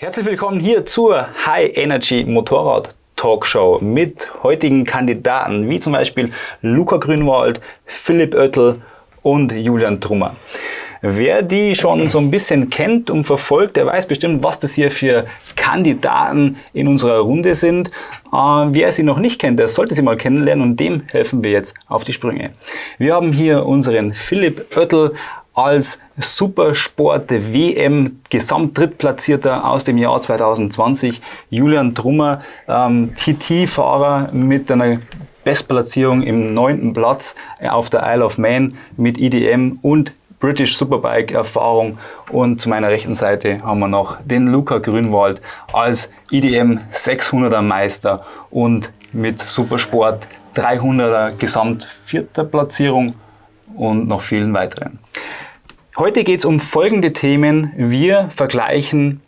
Herzlich willkommen hier zur High Energy Motorrad Talkshow mit heutigen Kandidaten wie zum Beispiel Luca Grünwald, Philipp Oettel und Julian Trummer. Wer die schon so ein bisschen kennt und verfolgt, der weiß bestimmt, was das hier für Kandidaten in unserer Runde sind. Äh, wer sie noch nicht kennt, der sollte sie mal kennenlernen und dem helfen wir jetzt auf die Sprünge. Wir haben hier unseren Philipp Oettel als Supersport WM Gesamtdrittplatzierter aus dem Jahr 2020. Julian Trummer, ähm, TT-Fahrer mit einer Bestplatzierung im neunten Platz auf der Isle of Man mit IDM und British Superbike Erfahrung und zu meiner rechten Seite haben wir noch den Luca Grünwald als IDM 600er Meister und mit Supersport 300er Gesamt vierter Platzierung und noch vielen weiteren. Heute geht es um folgende Themen. Wir vergleichen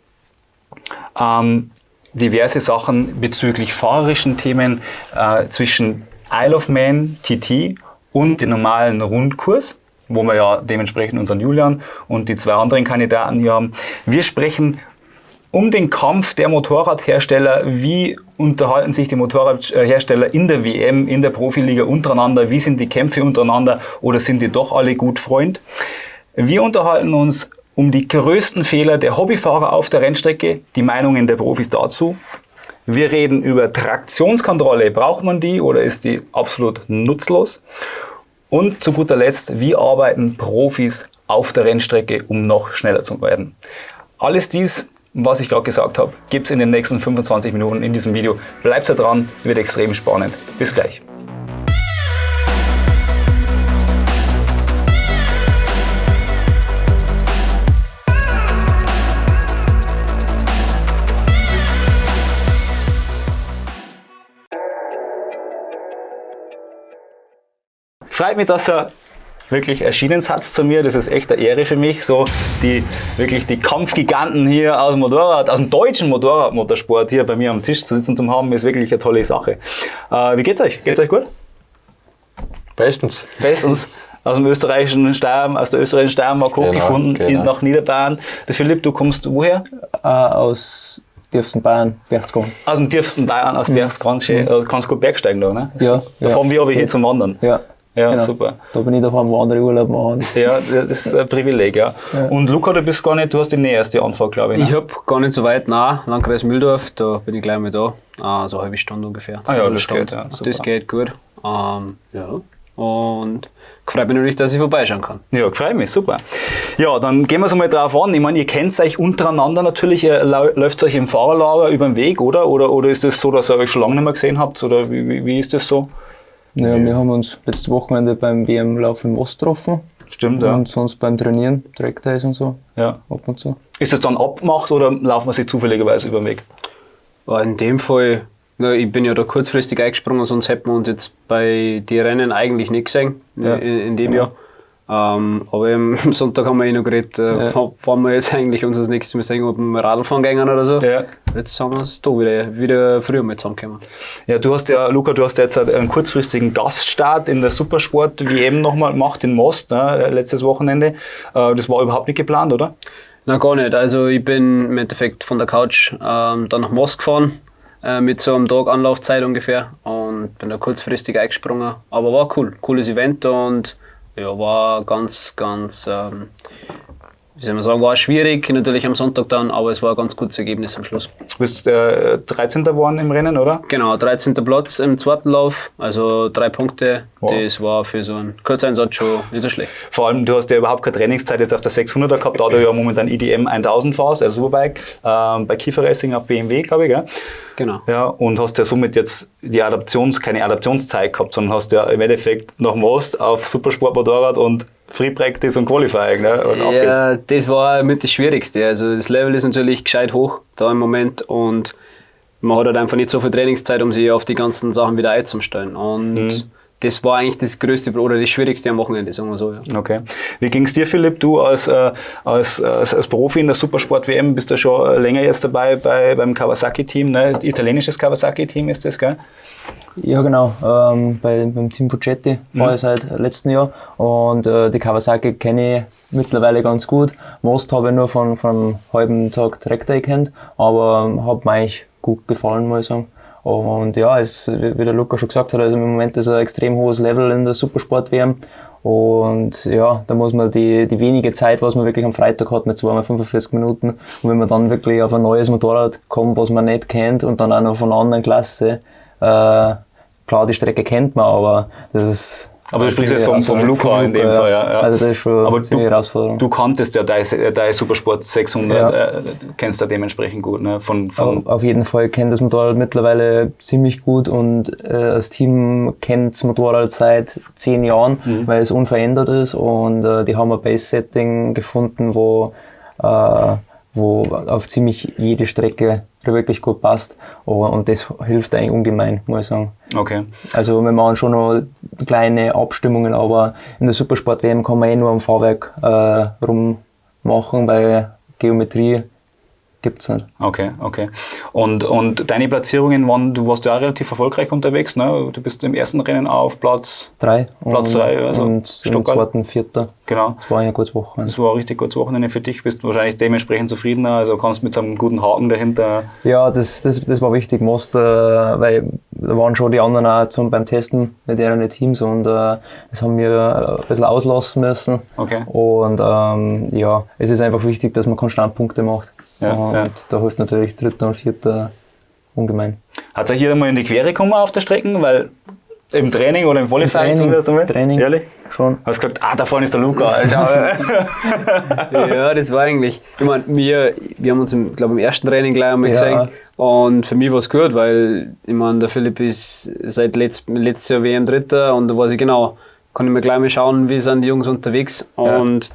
ähm, diverse Sachen bezüglich fahrerischen Themen äh, zwischen Isle of Man, TT und den normalen Rundkurs wo wir ja dementsprechend unseren Julian und die zwei anderen Kandidaten hier haben. Wir sprechen um den Kampf der Motorradhersteller. Wie unterhalten sich die Motorradhersteller in der WM, in der Profiliga untereinander? Wie sind die Kämpfe untereinander oder sind die doch alle gut Freund? Wir unterhalten uns um die größten Fehler der Hobbyfahrer auf der Rennstrecke, die Meinungen der Profis dazu. Wir reden über Traktionskontrolle. Braucht man die oder ist die absolut nutzlos? Und zu guter Letzt, wie arbeiten Profis auf der Rennstrecke, um noch schneller zu werden? Alles dies, was ich gerade gesagt habe, gibt es in den nächsten 25 Minuten in diesem Video. Bleibt dran, wird extrem spannend. Bis gleich. Freut mich, dass er wirklich erschienen hat zu mir. Das ist echt eine Ehre für mich. So die wirklich die Kampfgiganten hier aus dem Motorrad, aus dem deutschen Motorradmotorsport hier bei mir am Tisch zu sitzen zu haben, ist wirklich eine tolle Sache. Äh, wie geht's euch? Geht's euch gut? Bestens. Bestens. Aus dem österreichischen Steiermark, aus der österreichischen Steiermark genau, hochgefunden genau. nach Niederbayern. Der Philipp, du kommst woher? Äh, aus tiefsten Bayern, Berchtesgaden. Aus dem tiefsten Bayern, aus mhm. Berchtesgaden. Mhm. Also kannst du gut Bergsteigen da, ne? Ja. Da ja. fahren wir aber hier zum Wandern. Ja. Ja, genau. super. Da bin ich daheim, wo andere Urlaub machen. Ja, das ist ein Privileg, ja. ja. Und Luca, du bist gar nicht, du hast die näherste Anfahrt, glaube ich. Ne? Ich habe gar nicht so weit nah, Landkreis Mühldorf, da bin ich gleich mal da. Ah, so eine halbe Stunde ungefähr. Ah ja, das Stunde. geht, ja. Super. Das geht gut. Ähm, ja. Und freut mich natürlich, dass ich vorbeischauen kann. Ja, freut mich, super. Ja, dann gehen wir es mal drauf an. Ich meine, ihr kennt euch untereinander natürlich, äh, läuft es euch im Fahrerlager über den Weg, oder? Oder, oder ist es das so, dass ihr euch schon lange nicht mehr gesehen habt? Oder wie, wie, wie ist das so? Naja, wir haben uns letztes Wochenende beim WM-Lauf im Ost getroffen. Stimmt, ja. Und sonst beim Trainieren, Trackdays und so. Ja. Ab und zu. Ist das dann abgemacht oder laufen wir sich zufälligerweise über den Weg? In dem Fall, na, ich bin ja da kurzfristig eingesprungen, sonst hätten wir uns jetzt bei den Rennen eigentlich nicht gesehen ja. in, in, dem ja. Jahr. Ähm, aber am Sonntag haben wir eh noch geredet, äh, ja. fahren wir jetzt eigentlich uns das nächste Mal sehen, ob wir Radfahren gehen oder so. Ja. Jetzt haben wir es da wieder, wieder früher mal zusammengekommen. Ja, du hast ja, Luca, du hast jetzt einen kurzfristigen Gaststart in der Supersport-WM nochmal gemacht in Most, ne, letztes Wochenende. Äh, das war überhaupt nicht geplant, oder? Na gar nicht. Also ich bin im Endeffekt von der Couch ähm, dann nach Most gefahren äh, mit so einem Tag Anlaufzeit ungefähr und bin da kurzfristig eingesprungen. Aber war cool, cooles Event und ja, war ganz, ganz, ähm, wie soll man sagen, war schwierig, natürlich am Sonntag dann, aber es war ein ganz gutes Ergebnis am Schluss. Du bist äh, 13. geworden im Rennen, oder? Genau, 13. Platz im zweiten Lauf, also drei Punkte. Wow. Das war für so einen Kurzeinsatz schon nicht so schlecht. Vor allem, du hast ja überhaupt keine Trainingszeit jetzt auf der 600er gehabt, da du ja momentan IDM 1000 fährst, also Superbike, äh, bei Kiefer Racing auf BMW, glaube ich, gell? Genau. Ja, und hast ja somit jetzt die Adaptions, keine Adaptionszeit gehabt, sondern hast ja im Endeffekt nach Most auf Supersportmotorrad und Free Practice und Qualifying. Ne? Und ja, das war mit das Schwierigste. Also das Level ist natürlich gescheit hoch da im Moment und man hat halt einfach nicht so viel Trainingszeit, um sich auf die ganzen Sachen wieder einzustellen. Und mhm das war eigentlich das größte oder das schwierigste am Wochenende, sagen wir so. Ja. Okay. Wie ging es dir, Philipp? Du als, äh, als, als, als, Profi in der Supersport-WM bist du schon länger jetzt dabei bei, beim Kawasaki-Team, ne? italienisches Kawasaki-Team ist das, gell? Ja, genau. Ähm, bei, beim Team Puccetti war Mhm. ich seit letztem Jahr. Und äh, die Kawasaki kenne ich mittlerweile ganz gut. Most habe ich nur von, von einem halben Tag direkt gekannt, aber ähm, hat mir eigentlich gut gefallen, muss ich sagen. Und ja, es, wie wie der Luca schon gesagt hat, also im Moment ist ein extrem hohes Level in der Supersport-WM. Und ja, da muss man die, die wenige Zeit, was man wirklich am Freitag hat, mit zweimal 45 Minuten, und wenn man dann wirklich auf ein neues Motorrad kommt, was man nicht kennt und dann auch noch von einer anderen Klasse, äh, klar, die Strecke kennt man, aber das ist. Aber du sprichst jetzt vom, vom Herausforderung. Luca in dem Luca, Fall, ja. ja. Also das ist schon Aber du, Herausforderung. du kanntest ja dein, dein Supersport 600, Ja. äh, du kennst da dementsprechend gut, ne? Von, von, Auf jeden Fall kennt das Motorrad mittlerweile ziemlich gut und äh, das Team kennt das Motorrad seit zehn Jahren, Mhm. weil es unverändert ist und äh, die haben ein Base-Setting gefunden, wo, äh, wo auf ziemlich jede Strecke wirklich gut passt und das hilft eigentlich ungemein, muss ich sagen. okay. Also wir machen schon noch kleine Abstimmungen, aber in der Supersport-WM kann man eh nur am Fahrwerk äh, rummachen, weil Geometrie gibt's nicht. Okay, okay. Und, und deine Platzierungen waren, du warst ja auch relativ erfolgreich unterwegs, ne? Du bist im ersten Rennen auf Platz, Drei. Platz und, drei, also und im Stuttgart. zweiten vierter. genau. Das war ja ein gutes Wochenende. Das war ein richtig gutes Wochenende für dich, bist wahrscheinlich dementsprechend zufriedener, also kannst mit so einem guten Haken dahinter. Ja, das, das, das war wichtig, Most, äh, weil da waren schon die anderen auch zum, beim Testen mit ihren Teams und äh, das haben wir ein bisschen auslassen müssen. Okay. Und ähm, ja, es ist einfach wichtig, dass man konstant Punkte macht. Ja, und ja. da hilft natürlich Dritter und Vierter ungemein. Hat euch jeder mal in die Quere gekommen auf der Strecke? Weil im Training oder im Qualifying Training, zumindest einmal? Training. Ehrlich? Schon. Hast gesagt, ah, da vorne ist der Luca. Ja, das war eigentlich. Ich meine, wir, wir haben uns, im, glaube im ersten Training gleich einmal Ja. gesehen. Und für mich war es gut, weil ich meine, der Philipp ist seit letzt, letztes Jahr WM Dritter und da weiß ich genau, kann ich mir gleich mal schauen, wie sind die Jungs unterwegs. Ja. Und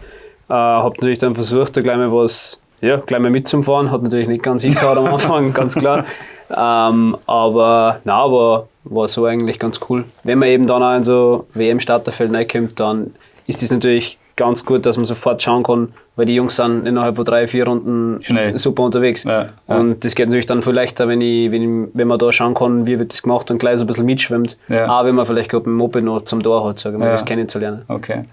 äh, habe natürlich dann versucht, da gleich mal was, ja, gleich mal mitzufahren. Hat natürlich nicht ganz hingehauen am Anfang, ganz klar. Ähm, aber na, aber war so eigentlich ganz cool. Wenn man eben dann auch in so WM-Starterfeld reinkommt, dann ist das natürlich ganz gut, dass man sofort schauen kann, weil die Jungs sind innerhalb von drei, vier Runden Schnell. super unterwegs. Ja, ja. Und das geht natürlich dann viel leichter, wenn, ich, wenn, wenn man da schauen kann, wie wird das gemacht und gleich so ein bisschen mitschwimmt. Ja. Auch wenn man vielleicht gerade mit dem Moped noch zum Tor hat, sage ich mal, Ja. das kennenzulernen. Okay.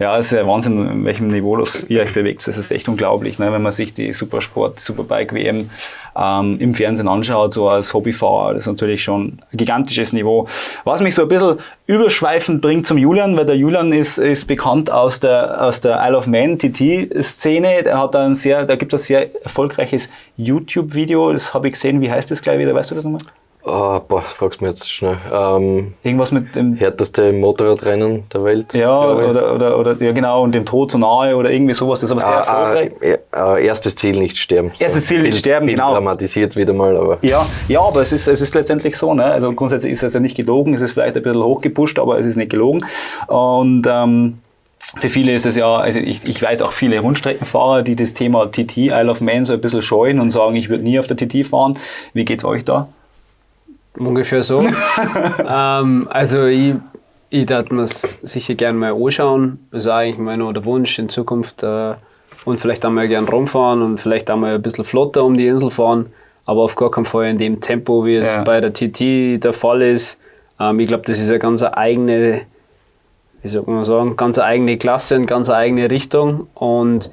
Ja, es ist ja Wahnsinn, in welchem Niveau das ihr euch bewegt. Das ist echt unglaublich, ne? wenn man sich die Supersport, Superbike-WM ähm, im Fernsehen anschaut, so als Hobbyfahrer. Das ist natürlich schon ein gigantisches Niveau. Was mich so ein bisschen überschweifend bringt zum Julian, weil der Julian ist, ist bekannt aus der, aus der Isle of Man TT-Szene. Der hat ein sehr, da gibt es ein sehr erfolgreiches YouTube-Video, das habe ich gesehen. Wie heißt das gleich wieder? Weißt du das nochmal? Ah, boah, fragst mir jetzt schnell. Ähm, Irgendwas mit dem härteste Motorradrennen der Welt. Ja, oder, oder, oder, ja genau, und dem Tod so nahe oder irgendwie sowas. Das ist aber sehr Ah, erfolgreich. ah, äh, erstes Ziel nicht sterben. Erstes Ziel nicht sterben, Bild genau. dramatisiert wieder mal, aber Ja, ja, aber es ist, es ist letztendlich so. Ne? Also grundsätzlich ist es ja nicht gelogen, es ist vielleicht ein bisschen hochgepusht, aber es ist nicht gelogen. Und ähm, für viele ist es ja, also ich, ich weiß auch viele Rundstreckenfahrer, die das Thema TT, Isle of Man so ein bisschen scheuen und sagen, ich würde nie auf der TT fahren. Wie geht's euch da? Ungefähr so. ähm, also ich, ich darf mir sicher gerne mal anschauen. Das ist eigentlich mein der Wunsch in Zukunft. Äh, und vielleicht einmal gerne rumfahren und vielleicht einmal ein bisschen flotter um die Insel fahren. Aber auf gar keinen Fall in dem Tempo, wie es Ja. bei der TT der Fall ist. Ähm, ich glaube, das ist eine ganz eigene, wie soll man sagen, ganz eigene Klasse und ganz eigene Richtung. Und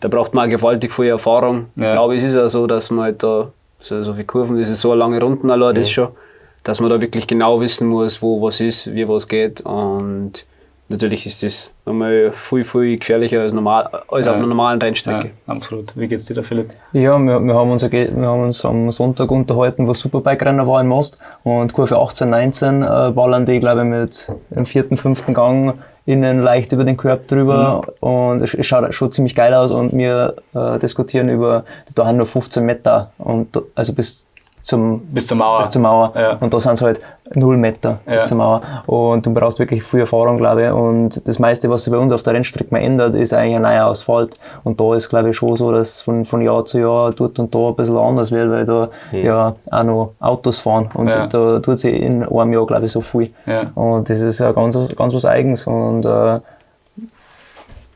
da braucht man auch gewaltig viel Erfahrung. Ja. Ich glaube, es ist ja so, dass man halt da so, so viele Kurven, das ist so eine lange Runden allein, das schon, dass man da wirklich genau wissen muss, wo was ist, wie was geht. Und natürlich ist das nochmal viel, viel gefährlicher als, normal, als auf einer normalen Ja, Rennstrecke. absolut. Wie geht's dir da, Philipp? Ja, wir, wir, haben uns, wir haben uns am Sonntag unterhalten, wo Superbike-Rennen war in Most. Und Kurve 18, 19 äh, ballern die, glaube ich, mit im vierten, fünften Gang innen leicht über den Körb drüber. Und es, es schaut schon ziemlich geil aus. Und wir äh, diskutieren über, da haben nur 15 Meter. Und, also bis zum, Bis zur Mauer. bis zur Mauer. Ja. Und da sind es halt 0 Meter Ja. bis zur Mauer. Und du brauchst wirklich viel Erfahrung, glaube ich. Und das meiste, was sich bei uns auf der Rennstrecke ändert, ist eigentlich ein neuer Asphalt. Und da ist, glaube ich, schon so, dass von, von Jahr zu Jahr dort und da ein bisschen anders wird, weil da ja auch noch Autos fahren. Und Ja. da tut sich in einem Jahr, glaube ich, so viel. Und das ist ja ganz, was- ganz was Eigens. Und äh,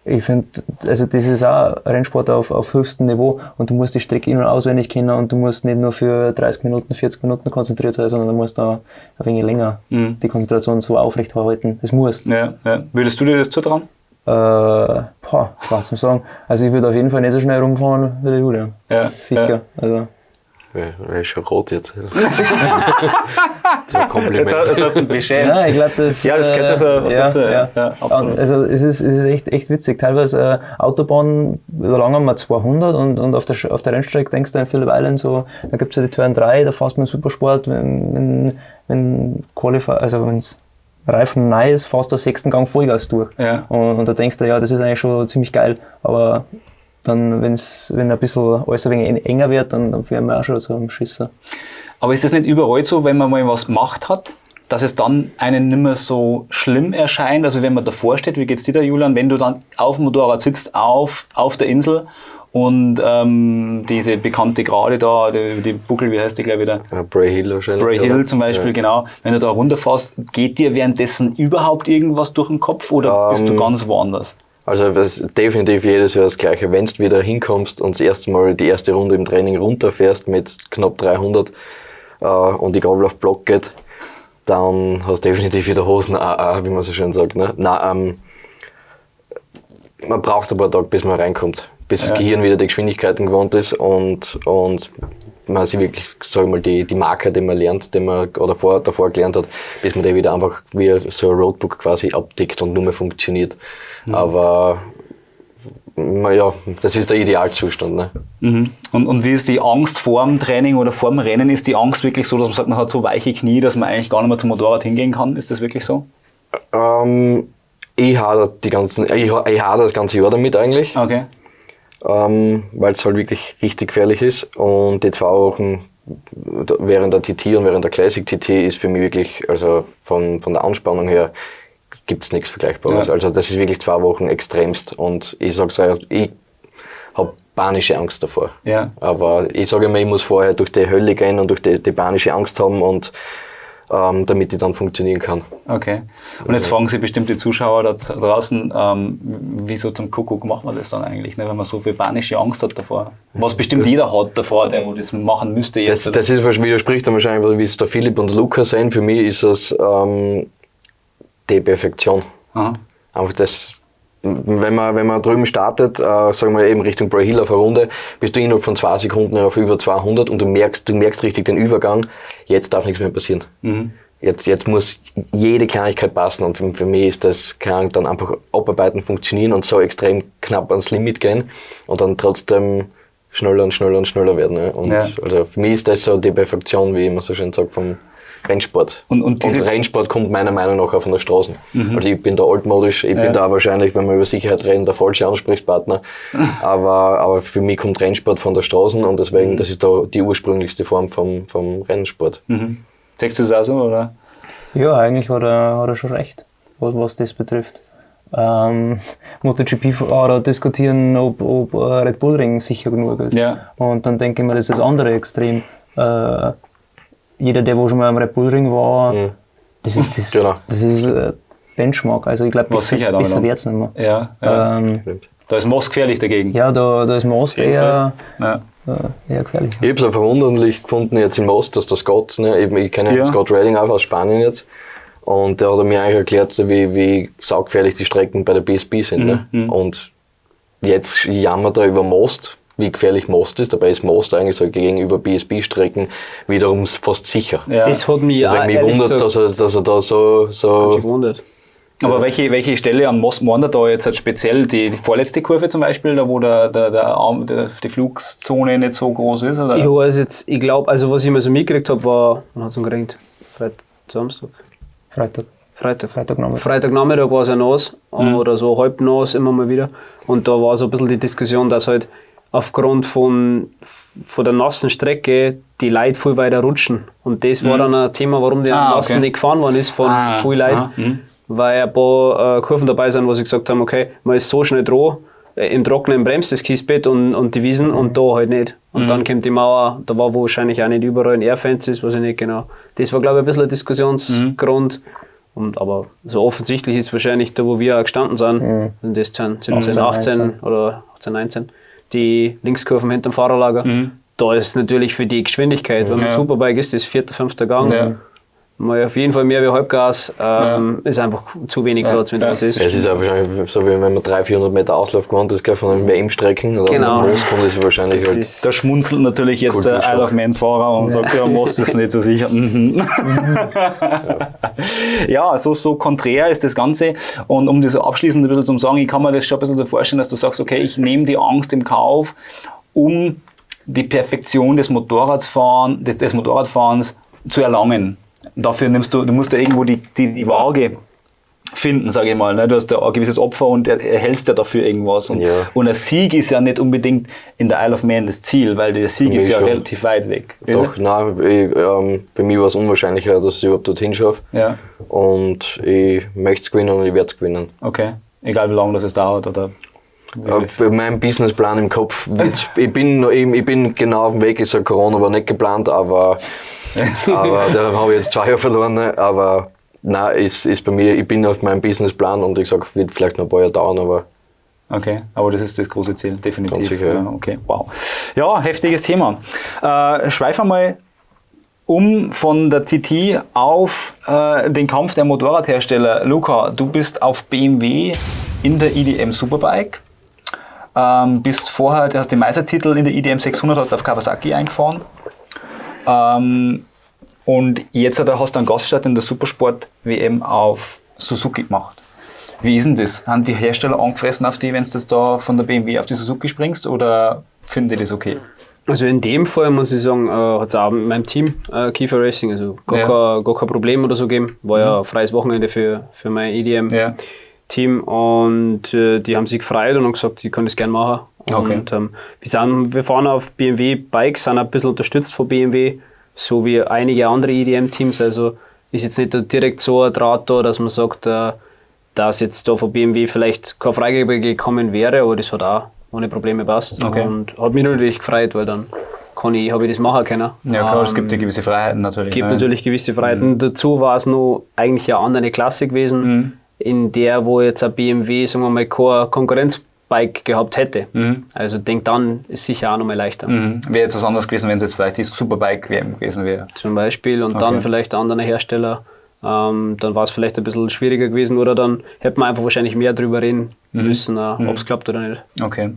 ich finde, also das ist auch Rennsport auf, auf höchstem Niveau und du musst die Strecke in- und auswendig kennen und du musst nicht nur für 30 Minuten, 40 Minuten konzentriert sein, sondern du musst da ein wenig länger Mhm. die Konzentration so aufrechterhalten. Das musst. Ja, ja. Würdest du dir das zutrauen? Äh, boah, was ich sagen? Also ich würde auf jeden Fall nicht so schnell rumfahren wie der Julian. Ja. Sicher. Ja. Also, Wäre schon rot jetzt. so ein Kompliment. Jetzt, hast- jetzt hast du beschämt. ja, ich glaube, das. Ja, das kennst du so was ja, dazu. ja. Ja, absolut. Also es ist, es ist echt, echt witzig. Teilweise äh, Autobahn, da langen wir 200 und, und auf, der, auf der Rennstrecke denkst du an Phillip Island so, da gibt es ja die Turn 3, da fährst du mit Supersport, wenn, wenn, wenn Qualify, also wenn's Reifen neu ist, fährst du den sechsten Gang Vollgas durch. Ja. Und, und da denkst du, ja, das ist eigentlich schon ziemlich geil, aber dann, wenn's, wenn ein bisschen alles ein wenig en- enger wird, dann, dann fühlen wir auch schon so am Schisser. Aber ist das nicht überall so, wenn man mal was gemacht hat, dass es dann einen nicht mehr so schlimm erscheint? Also wenn man davor steht, wie geht's dir da, Julian, wenn du dann auf dem Motorrad sitzt, auf, auf der Insel und ähm, diese bekannte Gerade da, die, die Buckel, wie heißt die gleich wieder? Ja, Bray Hill wahrscheinlich. Bray Hill oder? zum Beispiel, Ja. genau. Wenn du da runterfährst, geht dir währenddessen überhaupt irgendwas durch den Kopf oder bist du Ähm, ganz woanders? Also das ist definitiv jedes Jahr das Gleiche. Wenn du wieder hinkommst und das erste Mal die erste Runde im Training runterfährst mit knapp 300 äh, und die Gabel auf Block geht, dann hast du definitiv wieder Hosen AA, wie man so schön sagt. Ne? Na, ähm, man braucht ein paar Tage, bis man reinkommt, bis Ja. das Gehirn wieder die Geschwindigkeiten gewohnt ist und, und man sich wirklich, sag mal, die, die Marker, die man lernt, die man oder vor, davor gelernt hat, bis man die wieder einfach wie so ein Roadbook quasi abdeckt und nur mehr funktioniert. Aber na ja, das ist der Idealzustand. Ne? Mhm. Und, und wie ist die Angst vor dem Training oder vor dem Rennen? Ist die Angst wirklich so, dass man sagt, man hat so weiche Knie, dass man eigentlich gar nicht mehr zum Motorrad hingehen kann? Ist das wirklich so? Ähm, ich hadere die ganzen, ich, ha- ich hadere das ganze Jahr damit eigentlich, Okay. Ähm, weil es halt wirklich richtig gefährlich ist. Und die zwei Wochen während der TT und während der Classic TT ist für mich wirklich, also von, von der Anspannung her, gibt es nichts Vergleichbares. Ja. Also das ist wirklich zwei Wochen extremst. Und ich sag's euch, ich habe panische Angst davor. Ja. Aber ich sage immer, ich muss vorher durch die Hölle gehen und durch die, die panische Angst haben und ähm, damit ich dann funktionieren kann. Okay. Und jetzt fragen sich bestimmt die Zuschauer da draußen, ähm, wieso zum Kuckuck macht man das dann eigentlich, ne, wenn man so viel panische Angst hat davor? Was bestimmt jeder hat davor, der wo das machen müsste Das, jetzt. das ist, widerspricht dann wahrscheinlich, wie es der Philipp und Lukas sehen. Für mich ist es ähm, die Perfektion. Aha. Einfach das, wenn man, wenn man drüben startet, äh, sagen wir eben Richtung Bray Hill auf eine Runde, bist du innerhalb von zwei Sekunden auf über 200 und du merkst, du merkst richtig den Übergang. Jetzt darf nichts mehr passieren. Mhm. Jetzt, jetzt muss jede Kleinigkeit passen und für, für mich ist das Ahnung, dann einfach abarbeiten, funktionieren und so extrem knapp ans Limit gehen und dann trotzdem schneller und schneller und schneller werden. Ne? Und Ja. also für mich ist das so die Perfektion, wie man so schön sagt, vom Rennsport. Und- und diese- Mhm. Rennsport kommt meiner Meinung nach auch von der Straße. Also ich bin da altmodisch, ich Ja. bin da wahrscheinlich, wenn wir über Sicherheit reden, der falsche Ansprechpartner. aber, aber für mich kommt Rennsport von der Straße und deswegen, Mhm. das ist da die ursprünglichste Form vom, vom Rennsport. Mhm. Sagst du es auch so, oder? Ja, eigentlich hat er, hat er schon recht, was, was das betrifft. Ähm, MotoGP-Fahrer diskutieren, ob, ob äh, Red Bull Ring sicher genug ist. Ja. Und dann denke ich mir, das ist das andere Extrem. Äh, jeder, der wo schon mal am Red Bull Ring war, Mhm. das ist das, Genau. das ist äh, Benchmark. Also ich glaube, besser, besser noch. wird es nicht mehr. Ja. ja. Ähm, da ist Moss gefährlich dagegen. ja, da, da ist Most eher, Ja. äh, eher gefährlich. Ich habe es verwunderlich gefunden jetzt im Most, dass der Scott, ne, eben, ich kenne Ja. Scott Redding auch aus Spanien jetzt, und der hat mir eigentlich erklärt, wie, wie saugefährlich die Strecken bei der BSB sind. Ne? Mhm. Und jetzt jammert er über Most, wie gefährlich Most ist. Dabei ist Most eigentlich so gegenüber BSB-Strecken wiederum fast sicher. Ja. Das hat mich auch Deswegen mich ehrlich wundert, gesagt dass er, dass er da so, so gewundert. Aber welche, welche Stelle am Most wandert da jetzt halt speziell? Die, die vorletzte Kurve zum Beispiel, da wo der, der, der Arm, der, die Flugzone nicht so groß ist? Oder? Ich weiß jetzt, ich glaube, also was ich mir so mitgekriegt habe, war, wann hat es geregnet? Freitag, Samstag? Freitag. Freitag. Freitagnachmittag. Freitagnachmittag war es ja nass oder so halb nass immer mal wieder. Und da war so ein bisschen die Diskussion, dass halt aufgrund von, von der nassen Strecke die Leute viel weiter rutschen. Und das war dann ein Thema, warum der Ah, nassen okay. nicht gefahren worden ist von Ah, vielen Leuten. mhm. Weil ein paar äh, Kurven dabei sind, wo sie gesagt haben, okay, man ist so schnell dran, äh, im Trockenen bremst das Kiesbett und, und die Wiesen und da halt nicht. Und Mhm. dann kommt die Mauer, da war wahrscheinlich auch nicht überall ein Airfence ist, weiß ich nicht genau. Das war, glaube ich, ein bisschen ein Diskussionsgrund. Und, aber so offensichtlich ist wahrscheinlich da, wo wir auch gestanden sind, Mhm. in das 10, 17, 18, 18 19. oder 18, 19, die Linkskurven hinterm Fahrerlager. Da ist natürlich für die Geschwindigkeit, wenn man Ja. Superbike ist, das vierter, fünfter Gang, Ja. Mal auf jeden Fall mehr wie Halbgas, ähm, ist einfach zu wenig Platz, wenn Ja. das ist. Es ist auch wahrscheinlich so, wie wenn man 300, 400 Meter Auslauf gewohnt ist, von einem WM-Strecken oder Genau. einem kommt, ist wahrscheinlich Das halt. ist- Da schmunzelt natürlich jetzt der. Isle of Man-Fahrer und sagt, ja, Most ist nicht so sicher. Mhm. ja, so, so konträr ist das Ganze. Und um das abschließend ein bisschen zu sagen, ich kann mir das schon ein bisschen so vorstellen, dass du sagst, okay, ich nehme die Angst im Kauf, um die Perfektion des Motorradfahren, des, des Motorradfahrens zu erlangen. Dafür nimmst du, du musst ja irgendwo die, die, die Waage finden, sage ich mal. Ne? Du hast ja ein gewisses Opfer und er- erhältst ja dafür irgendwas. Und, Ja. und ein Sieg ist ja nicht unbedingt in der Isle of Man das Ziel, weil der Sieg ist ja schon. relativ weit weg. Doch, nein, ich, ähm, für mich war es unwahrscheinlicher, dass ich überhaupt dorthin schaffe. Ja, Und ich möchte es gewinnen und ich werde es gewinnen. okay. Egal wie lange das es dauert oder. wie Äh, Bei meinem Businessplan im Kopf, ich, bin, ich bin genau auf dem Weg. Ich sage, Corona war nicht geplant, aber, aber da habe ich jetzt zwei Jahre verloren. Aber nein, ist, ist bei mir, ich bin auf meinem Businessplan und ich sage, wird vielleicht noch ein paar Jahre dauern, aber Okay, aber das ist das große Ziel, definitiv. Ganz sicher, ja. ja. Okay, wow. Ja, heftiges Thema. Äh, schweif einmal um von der TT auf äh, den Kampf der Motorradhersteller. Luca, du bist auf BMW in der IDM Superbike. Ähm, bist vorher, du hast den Meistertitel in der IDM 600, hast auf Kawasaki eingefahren. Ähm, und jetzt hat er- hast du einen Gaststart in der Supersport WM auf Suzuki gemacht. Wie ist denn das? Haben die Hersteller angefressen auf die, wenn du das da von der BMW auf die Suzuki springst oder finden die das okay? Also in dem Fall muss ich sagen, äh, hat es auch mit meinem Team äh, Kiefer Racing, also gar, Ja. kein, gar kein Problem oder so gegeben. War ja ein freies Wochenende für, für mein EDM. Ja. Team und äh, die haben sich gefreut und haben gesagt, ich kann das gerne machen. Okay. Und ähm, wir, sind, wir fahren auf BMW-Bikes, sind ein bisschen unterstützt von BMW, so wie einige andere EDM-Teams. Also ist jetzt nicht direkt so ein Draht da, dass man sagt, äh, dass jetzt da von BMW vielleicht keine Freigabe gekommen wäre, aber das hat auch ohne Probleme passt. Okay. Und hat mich natürlich gefreut, weil dann kann ich, habe ich das machen können. Ja klar, es Ähm, gibt ja gewisse Freiheiten natürlich. gibt ne? natürlich gewisse Freiheiten. Dazu war es noch eigentlich eine andere Klasse gewesen, Mhm. in der, wo jetzt ein BMW, sagen wir mal, kein Konkurrenzbike gehabt hätte. Also denk dann ist sicher auch noch mal leichter. Mhm. Wäre jetzt was anderes gewesen, wenn es jetzt vielleicht die Superbike WM gewesen wäre. Zum Beispiel und Okay. dann vielleicht ein anderer Hersteller. Ähm, dann war es vielleicht ein bisschen schwieriger gewesen oder dann hätte man einfach wahrscheinlich mehr drüber reden Mhm. müssen, äh, ob es klappt oder nicht. Okay.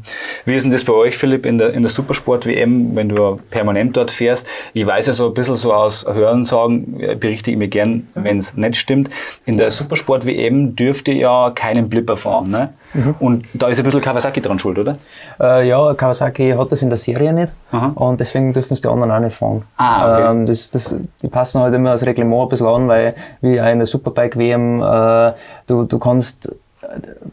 Wie ist denn das bei euch, Philipp, in der, in der Supersport-WM, wenn du permanent dort fährst? Ich weiß ja so ein bisschen so aus Hörensagen, äh, berichtige mir gern, wenn es nicht stimmt. In der Supersport-WM dürft ihr ja keinen Blipper fahren. Ne? Mhm. Und da ist ein bisschen Kawasaki dran schuld, oder? Äh, ja, Kawasaki hat das in der Serie nicht Aha. und deswegen dürfen es die anderen auch nicht fahren. Ah, okay. ähm, das, das, die passen halt immer das Reglement ein bisschen an, weil wie auch in der Superbike-WM, äh, du, du kannst,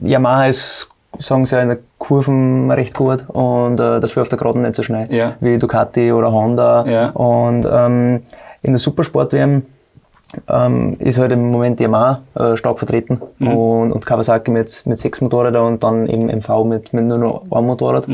Yamaha ist, sagen sie in der Kurven recht gut und äh, dafür auf der Geraden nicht so schnell, Ja. wie Ducati oder Honda. Ja. Und ähm, in der Supersport-WM ähm, ist halt im Moment Yamaha äh, stark vertreten und, und Kawasaki mit, mit sechs Motorrädern und dann eben MV mit, mit nur noch einem Motorrad.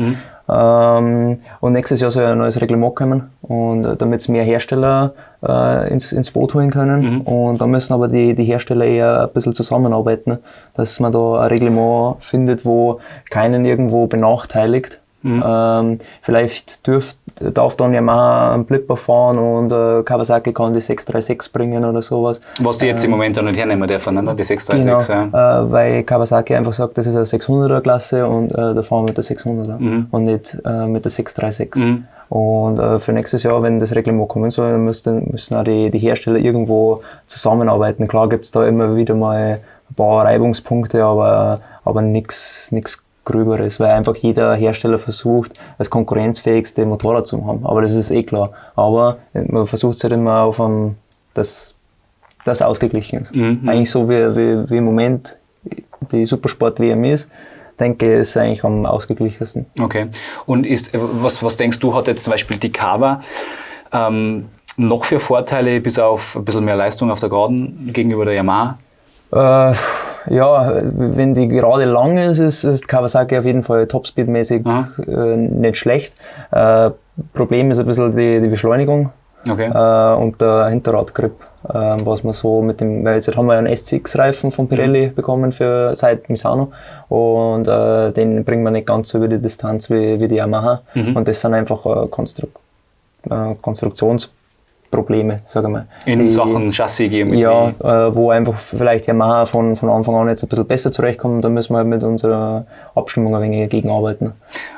Ähm, und nächstes Jahr soll ein neues Reglement kommen und äh, damit es mehr Hersteller äh, ins, ins Boot holen können. Und da müssen aber die, die Hersteller eher ein bisschen zusammenarbeiten, dass man da ein Reglement findet, wo keinen irgendwo benachteiligt. Ähm, vielleicht dürft, darf dann Yamaha einen Blipper fahren und äh, Kawasaki kann die 636 bringen oder sowas. Was die jetzt im Moment noch nicht hernehmen dürfen, ne? die 636. Genau, Ja. äh, weil Kawasaki einfach sagt, das ist eine 600er Klasse und äh, da fahren wir mit der 600er und nicht äh, mit der 636. Und äh, für nächstes Jahr, wenn das Reglement kommen soll, dann müssen, müssen auch die, die Hersteller irgendwo zusammenarbeiten. Klar gibt es da immer wieder mal ein paar Reibungspunkte, aber, aber nichts Gröberes, weil einfach jeder Hersteller versucht, das konkurrenzfähigste Motorrad zu haben. Aber das ist eh klar. Aber man versucht es halt immer auf einem, das, das ausgeglichen ist. Eigentlich so wie, wie, wie im Moment die Supersport-WM ist, denke ich, ist eigentlich am ausgeglichensten. Okay. Und ist, äh, was, was denkst du, hat jetzt zum Beispiel die Kava ähm, noch für Vorteile, bis auf ein bisschen mehr Leistung auf der Geraden gegenüber der Yamaha? Äh, ja, wenn die gerade lang ist, ist, ist Kawasaki auf jeden Fall topspeedmäßig äh, nicht schlecht. Äh, Problem ist ein bisschen die, die Beschleunigung. Okay. äh, und der Hinterradgrip, äh, was man so mit dem, weil jetzt haben wir einen SCX-Reifen von Pirelli bekommen für seit Misano und äh, den bringen wir nicht ganz so über die Distanz wie, wie die Yamaha und das sind einfach äh, Konstru äh, Konstruktionsprobleme, sage ich mal. In die- Sachen Chassisgeometrie. ja, äh, wo einfach vielleicht Yamaha von, von Anfang an jetzt ein bisschen besser zurechtkommt, da müssen wir halt mit unserer Abstimmung ein wenig gegenarbeiten.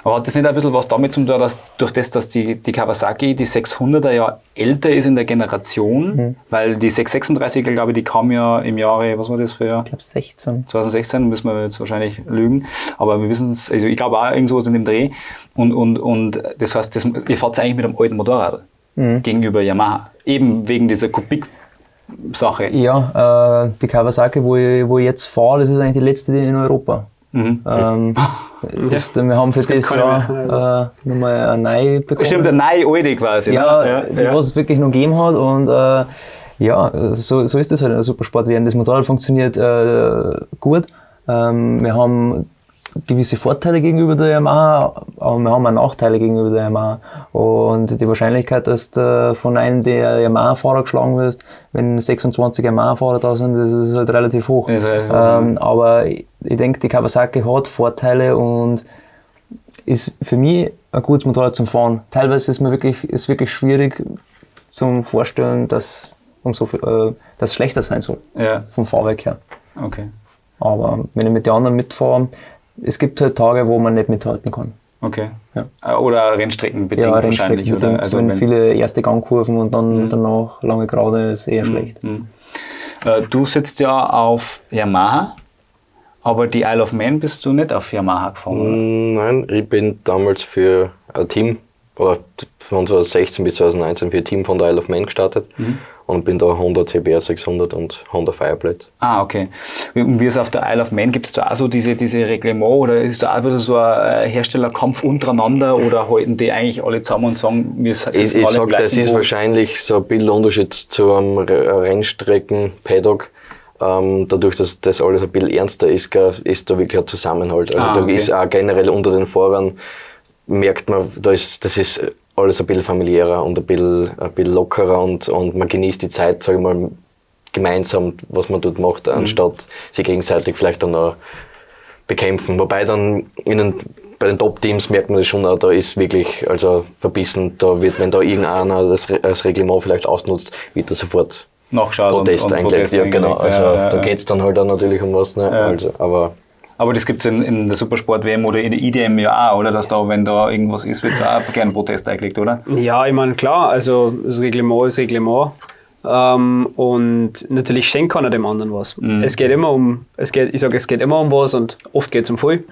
Aber hat das nicht ein bisschen was damit zu tun, dass durch das, dass die, die Kawasaki, die 600er ja älter ist in der Generation, Mhm. weil die 636er, glaube ich, die kam ja im Jahre, was war das für Jahr? Ich glaube 16. 2016, müssen wir jetzt wahrscheinlich lügen, aber wir wissen es, also ich glaube auch irgendwo in dem Dreh und, und, und das heißt, das, ihr fahrt eigentlich mit einem alten Motorrad Mhm. gegenüber Yamaha, eben wegen dieser Kubik-Sache. Ja, äh, die Kawasaki, wo ich, wo ich jetzt fahre, das ist eigentlich die letzte die in Europa. Mhm. Ähm, das, wir haben für das keine Jahr äh, nochmal eine neue bekommen. Stimmt, der neue alte quasi. ja, ne? die, was es wirklich noch gegeben hat. Und äh, ja, so, so ist das halt in der Supersport werden. Das Motorrad funktioniert äh, gut. Ähm, wir haben gewisse Vorteile gegenüber der Yamaha, aber wir haben auch Nachteile gegenüber der Yamaha. Und die Wahrscheinlichkeit, dass du von einem der Yamaha-Fahrer geschlagen wirst, wenn 26 Yamaha-Fahrer da sind, das ist halt relativ hoch. Ist halt- ähm, aber ich, ich denke, die Kawasaki hat Vorteile und ist für mich ein gutes Motorrad zum Fahren. Teilweise ist mir wirklich, ist wirklich schwierig zum Vorstellen, dass, umso, äh, dass es schlechter sein soll, Ja, vom Fahrwerk her. okay. Aber wenn ich mit den anderen mitfahre, es gibt halt Tage, wo man nicht mithalten kann. Okay. Ja. Äh, Oder Rennstrecken bedingt Ja, wahrscheinlich. Rennstrecken Oder? bedingt, Also wenn wenn- viele erste Gangkurven und dann danach lange Gerade ist eher schlecht. Äh, Du sitzt ja auf Yamaha, aber die Isle of Man bist du nicht auf Yamaha gefahren, oder? Mm, Nein, ich bin damals für ein Team, oder von 2016 bis 2019 für ein Team von der Isle of Man gestartet und bin da Honda CBR 600 und Honda Fireblade. Ah, okay. Und wie es auf der Isle of Man gibt es da auch so diese, diese Reglement oder ist da auch wieder so ein äh, Herstellerkampf untereinander oder halten die eigentlich alle zusammen und sagen, wir sitzen Ich, ich alle sag, das ist wahrscheinlich so ein bisschen Unterschied zu einem Re- Rennstrecken-Paddock. Ähm, dadurch, dass das alles ein bisschen ernster ist, ist da wirklich ein Zusammenhalt. Also Ah, da okay. ist auch generell unter den Fahrern, merkt man, da ist, das ist alles ein bisschen familiärer und ein bisschen, ein bisschen lockerer und, und man genießt die Zeit, sag ich mal, gemeinsam, was man dort macht, anstatt sich gegenseitig vielleicht dann noch bekämpfen. Wobei dann in den, bei den Top-Teams merkt man das schon auch, da ist wirklich also verbissen, da wird, wenn da irgendeiner das, das Reglement vielleicht ausnutzt, wird da sofort Nachschaut Protest und, und eingelegt. Protest Ja, genau. Also Ja, ja, da geht es dann halt auch natürlich um was. Ne? Also, aber Aber das gibt es in, in der Supersport-WM oder in der IDM ja auch, oder? Dass da, wenn da irgendwas ist, wird da auch gerne Protest eingelegt, oder? Ja, ich meine, klar, also das Reglement ist Reglement. Ähm, und natürlich schenkt keiner dem anderen was. Es geht immer um, es geht, ich sage, es geht immer um was und oft geht es um viel.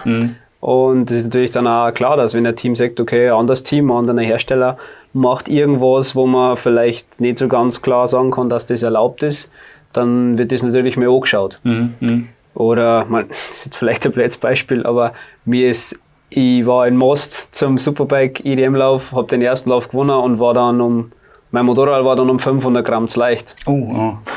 Und es ist natürlich dann auch klar, dass wenn ein Team sagt, okay, ein anderes Team, ein anderer Hersteller macht irgendwas, wo man vielleicht nicht so ganz klar sagen kann, dass das erlaubt ist, dann wird das natürlich mehr angeschaut. Oder, man, das ist jetzt vielleicht ein blödes Beispiel, aber mir ist, ich war in Most zum Superbike EDM-Lauf, habe den ersten Lauf gewonnen und war dann um, mein Motorrad war dann um 500 Gramm zu leicht. Oh, oh.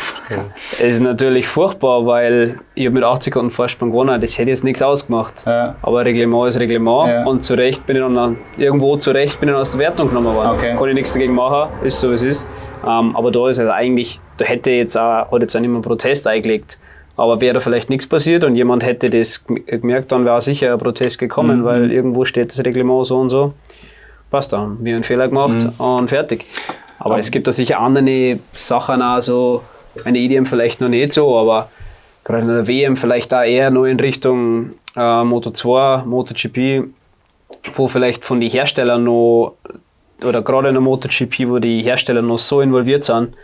Es ist natürlich furchtbar, weil ich hab mit 80 Sekunden Vorsprung gewonnen, das hätte jetzt nichts ausgemacht. Ja. Aber Reglement ist Reglement Ja. und zu Recht bin ich dann irgendwo zu Recht bin ich dann aus der Wertung genommen worden. Okay. Kann ich nichts dagegen machen, ist so wie es ist. Ähm, aber da ist also eigentlich, da hätte jetzt auch, hat jetzt auch niemand Protest eingelegt. Aber wäre da vielleicht nichts passiert und jemand hätte das gem- gemerkt, dann wäre sicher ein Protest gekommen, weil irgendwo steht das Reglement so und so. Passt, dann. Haben wir einen Fehler gemacht und fertig. Aber es gibt da sicher andere Sachen auch so, eine EDM vielleicht noch nicht so, aber gerade in der WM vielleicht da eher nur in Richtung äh, Moto 2, MotoGP, wo vielleicht von den Herstellern noch, oder gerade in der MotoGP, wo die Hersteller noch so involviert sind,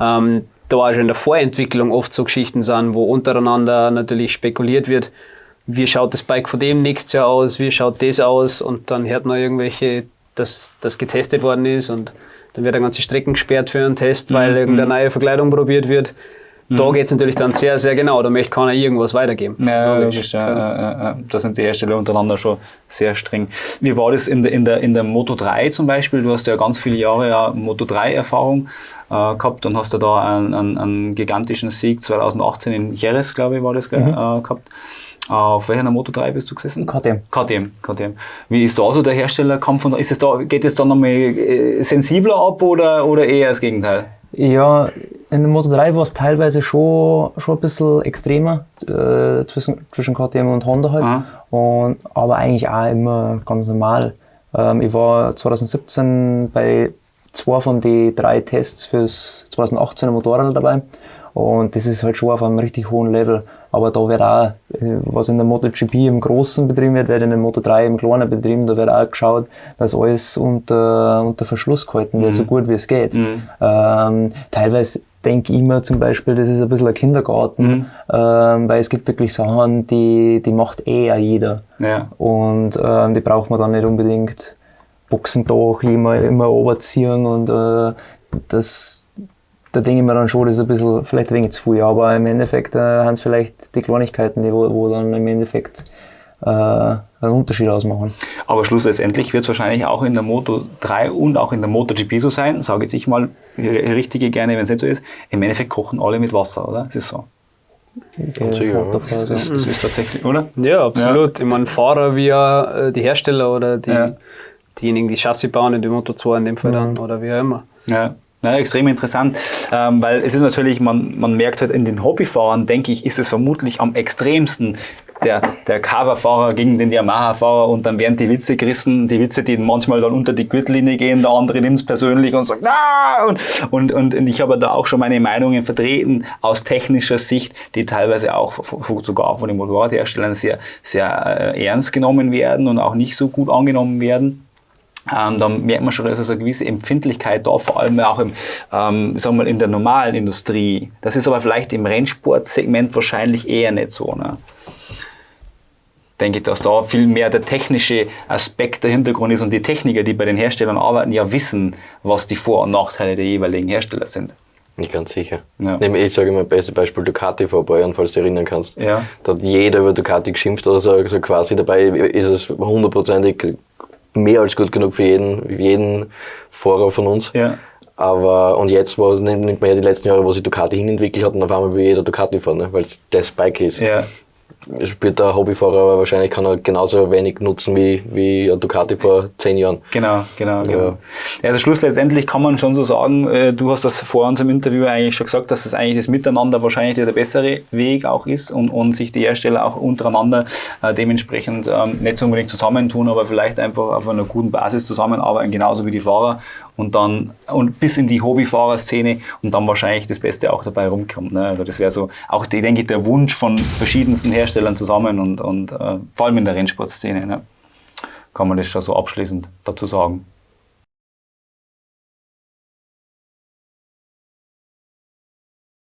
ähm, da auch schon in der Vorentwicklung oft so Geschichten sind, wo untereinander natürlich spekuliert wird, wie schaut das Bike von dem nächstes Jahr aus, wie schaut das aus und dann hört man irgendwelche, dass das getestet worden ist und dann wird eine ganze Strecken gesperrt für einen Test, weil irgendeine neue Verkleidung probiert wird. Da geht es natürlich dann sehr, sehr genau, da möchte keiner irgendwas weitergeben. Ja, Das logisch. Ja, ja, ja. Da sind die Hersteller untereinander schon sehr streng. Wie war das in der, in der, in der Moto 3 zum Beispiel? Du hast ja ganz viele Jahre ja Moto 3-Erfahrung äh, gehabt und hast ja da einen, einen, einen gigantischen Sieg 2018 in Jerez, glaube ich, war das, gell, äh, gehabt. Auf welcher Moto 3 bist du gesessen? KTM. KTM, KTM. Wie ist da so der Herstellerkampf? Von, ist es da, geht es da nochmal äh, sensibler ab oder, oder eher das Gegenteil? Ja, in der Moto 3 war es teilweise schon, schon ein bisschen extremer äh, zwischen, zwischen KTM und Honda halt. Aha. Und, aber eigentlich auch immer ganz normal. Ähm, ich war 2017 bei zwei von den drei Tests fürs 2018er Motorrad dabei. Und das ist halt schon auf einem richtig hohen Level. Aber da wird auch, äh, was in der MotoGP im Großen betrieben wird, wird in der Moto 3 im Kleinen betrieben. Da wird auch geschaut, dass alles unter, unter Verschluss gehalten wird, so gut wie es geht. Ähm, teilweise denke ich mir zum Beispiel, das ist ein bisschen ein Kindergarten, ähm, weil es gibt wirklich Sachen, die, die macht eh auch jeder. Ja. Und ähm, die braucht man dann nicht unbedingt Boxendach immer, immer runterziehen und äh, das, da denke ich mir dann schon, das ist ein bisschen, vielleicht ein wenig zu viel, aber im Endeffekt äh, haben es vielleicht die Kleinigkeiten, die wo, wo dann im Endeffekt äh, einen Unterschied ausmachen. Aber schlussendlich wird es wahrscheinlich auch in der Moto 3 und auch in der MotoGP so sein, sage jetzt ich mal richtige gerne, wenn es nicht so ist. Im Endeffekt kochen alle mit Wasser, oder? Es ist so. Ja. es ist tatsächlich, oder? Ja, absolut. Ich meine, Fahrer wie auch, äh, die Hersteller oder die, Ja. Diejenigen, die Chassis bauen, die Moto 2 in dem Fall dann oder wie auch immer. Ja. Ja, extrem interessant, ähm, weil es ist natürlich, man, man merkt halt in den Hobbyfahrern, denke ich, ist es vermutlich am extremsten der, der Coverfahrer gegen den Yamaha-Fahrer und dann werden die Witze gerissen, die Witze, die manchmal dann unter die Gürtellinie gehen, der andere nimmt es persönlich und sagt, na und, und, und, und ich habe da auch schon meine Meinungen vertreten aus technischer Sicht, die teilweise auch sogar von den Motorradherstellern sehr, sehr äh, ernst genommen werden und auch nicht so gut angenommen werden. Ähm, da merkt man schon, dass also eine gewisse Empfindlichkeit da, vor allem auch im, ähm, sagen wir mal, in der normalen Industrie. Das ist aber vielleicht im Rennsportsegment wahrscheinlich eher nicht so. Ne? Denke ich, dass da viel mehr der technische Aspekt der Hintergrund ist und die Techniker, die bei den Herstellern arbeiten, ja wissen, was die Vor- und Nachteile der jeweiligen Hersteller sind. Nicht ganz sicher. Ja. Ich sage immer, beste Beispiel Ducati vor ein paar Jahren, falls du dich erinnern kannst. Ja. Da hat jeder über Ducati geschimpft oder so, so quasi dabei ist es hundertprozentig mehr als gut genug für jeden, jeden Fahrer von uns. Ja. Aber, und jetzt war, nimmt nimmt man ja die letzten Jahre, wo sich Ducati hinentwickelt hat und auf einmal will jeder Ducati fahren, ne? weil es das Bike ist. Ja. Spielt der Hobbyfahrer aber wahrscheinlich kann er genauso wenig nutzen wie, wie ein Ducati vor zehn Jahren. Genau, genau, genau. Ja, also Schluss letztendlich kann man schon so sagen, äh, du hast das vor unserem Interview eigentlich schon gesagt, dass das eigentlich das Miteinander wahrscheinlich der bessere Weg auch ist und, und sich die Hersteller auch untereinander äh, dementsprechend ähm, nicht so unbedingt zusammentun, aber vielleicht einfach auf einer guten Basis zusammenarbeiten, genauso wie die Fahrer und dann und bis in die Hobbyfahrerszene und dann wahrscheinlich das Beste auch dabei rumkommt. Ne? Also das wäre so auch, ich denke, der Wunsch von verschiedensten Herstellern zusammen und, und äh, vor allem in der Rennsportszene. Ne? kann man das schon so abschließend dazu sagen.